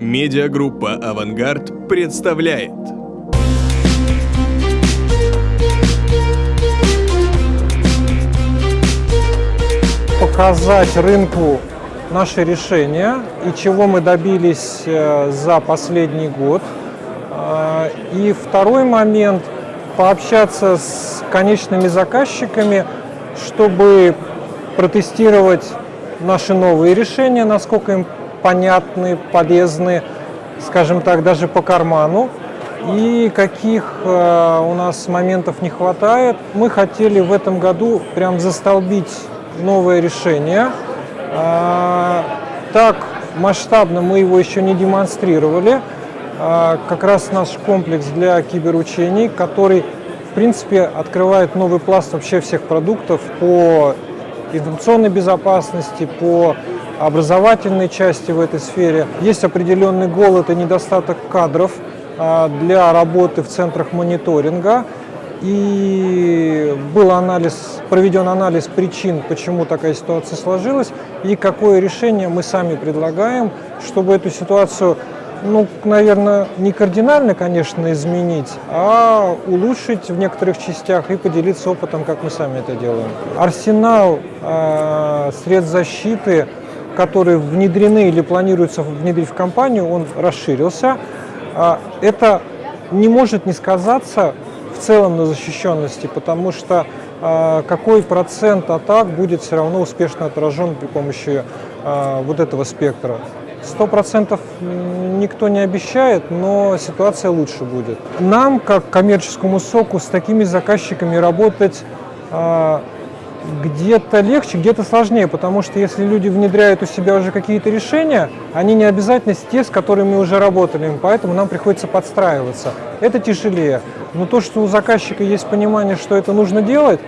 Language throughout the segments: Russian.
Медиагруппа «Авангард» представляет Показать рынку наши решения и чего мы добились э, за последний год. А, И второй момент – пообщаться с конечными заказчиками, чтобы протестировать наши новые решения, насколько им понятны, полезны, скажем так, даже по карману, и каких э, у нас моментов не хватает. Мы хотели в этом году прям застолбить новое решение. А, Так масштабно мы его еще не демонстрировали. А, Как раз наш комплекс для киберучений, который, в принципе, открывает новый пласт вообще всех продуктов по информационной безопасности, по образовательной части в этой сфере. Есть определенный голод и недостаток кадров а, для работы в центрах мониторинга. И был анализ, проведен анализ причин, почему такая ситуация сложилась, и какое решение мы сами предлагаем, чтобы эту ситуацию, ну, наверное, не кардинально, конечно, изменить, а улучшить в некоторых частях и поделиться опытом, как мы сами это делаем. Арсенал э, средств защиты, которые внедрены или планируется внедрить в компанию, он расширился. А, Это не может не сказаться в целом на защищенности, потому что а, какой процент атак будет все равно успешно отражен при помощи а, вот этого спектра. Сто процентов никто не обещает, но ситуация лучше будет. Нам, как коммерческому соку, с такими заказчиками работать где-то легче, где-то сложнее, потому что если люди внедряют у себя уже какие-то решения, они не обязательно те, с которыми мы уже работали, поэтому нам приходится подстраиваться. Это тяжелее. Но то, что у заказчика есть понимание, что это нужно делать,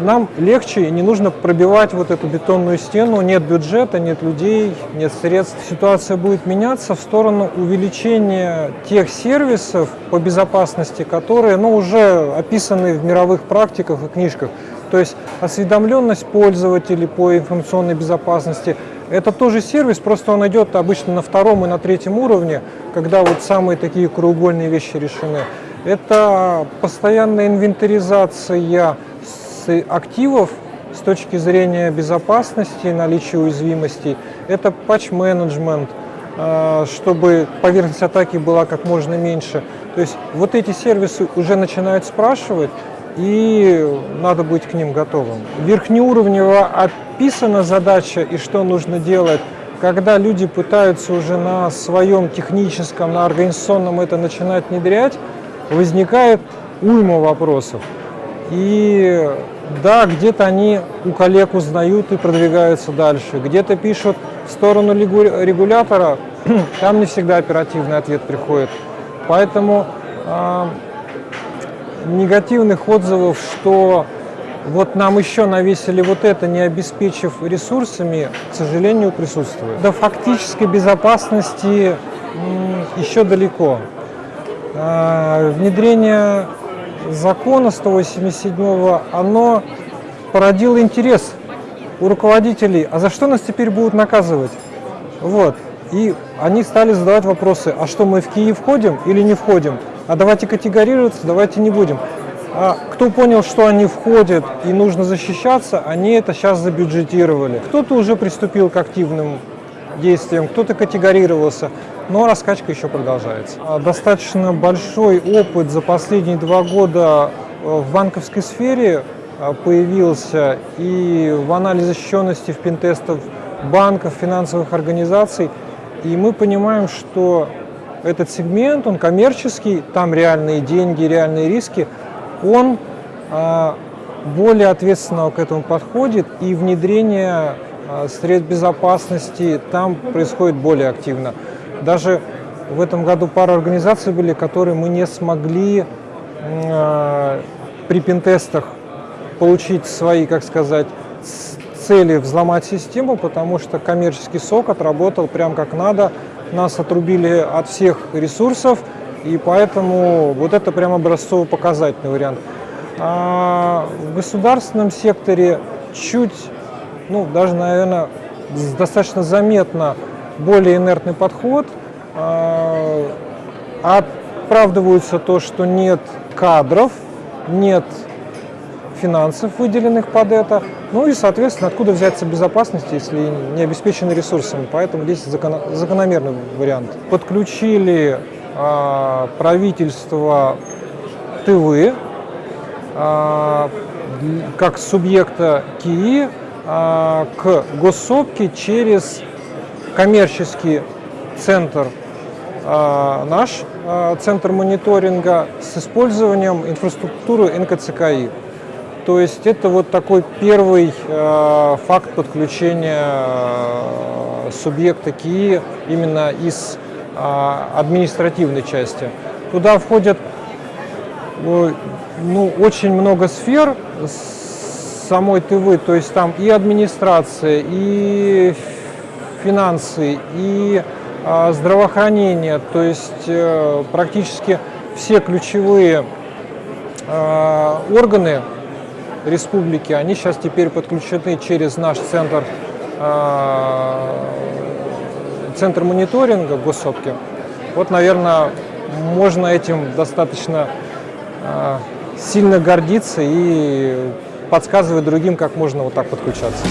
нам легче и не нужно пробивать вот эту бетонную стену. Нет бюджета, нет людей, нет средств. Ситуация будет меняться в сторону увеличения тех сервисов по безопасности, которые ну, уже описаны в мировых практиках и книжках. То есть осведомленность пользователей по информационной безопасности – это тоже сервис, просто он идет обычно на втором и на третьем уровне, когда вот самые такие краеугольные вещи решены. Это постоянная инвентаризация с активов с точки зрения безопасности, наличия уязвимостей. Это патч-менеджмент, э, чтобы поверхность атаки была как можно меньше. То есть вот эти сервисы уже начинают спрашивать, и надо быть к ним готовым. Верхнеуровнево описана задача и что нужно делать. Когда люди пытаются уже на своем техническом, на организационном это начинать внедрять, возникает уйма вопросов. И да, где-то они у коллег узнают и продвигаются дальше, где-то пишут в сторону регу- регулятора, там не всегда оперативный ответ приходит. Поэтому а, негативных отзывов, что вот нам еще навесили вот это, не обеспечив ресурсами, к сожалению, присутствует. До фактической безопасности еще далеко. А, Внедрение закона 187 оно породило интерес у руководителей, а за что нас теперь будут наказывать? Вот. И они стали задавать вопросы, а что мы в Киев входим или не входим? А давайте категорироваться, давайте не будем. А кто понял, что они входят и нужно защищаться, они это сейчас забюджетировали. Кто-то уже приступил к активным действиям, кто-то категорировался, но раскачка еще продолжается. А Достаточно большой опыт за последние два года э, в банковской сфере э, появился и в анализе защищенности в пентестов банков, финансовых организаций. И мы понимаем, что этот сегмент, он коммерческий, там реальные деньги, реальные риски, он а, более ответственно к этому подходит, и внедрение а, средств безопасности там происходит более активно. Даже в этом году пара организаций были, которые мы не смогли а, при пентестах получить свои, как сказать, цели взломать систему, потому что коммерческий сок отработал прям как надо, нас отрубили от всех ресурсов, и поэтому вот это прям образцово-показательный вариант. А в государственном секторе чуть, ну даже, наверное, достаточно заметно более инертный подход. э, оправдываются то, что нет кадров, нет финансов, выделенных под это. Ну и, соответственно, откуда взяться безопасности, если не обеспечены ресурсами. Поэтому здесь закон- закономерный вариант. Подключили а, правительство Тывы а, д- как субъекта КИИ а, к госсопке через коммерческий центр а, наш а, центр мониторинга с использованием инфраструктуры НКЦКИ. То есть это вот такой первый э, факт подключения э, субъекта КИИ именно из э, административной части. Туда входят э, ну, очень много сфер самой ТВ, то есть там и администрация, и финансы, и а, здравоохранение, то есть э, практически все ключевые э, органы республики, они сейчас теперь подключены через наш центр, э, центр мониторинга госсопки. Вот, наверное, можно этим достаточно э, сильно гордиться и подсказывать другим, как можно вот так подключаться.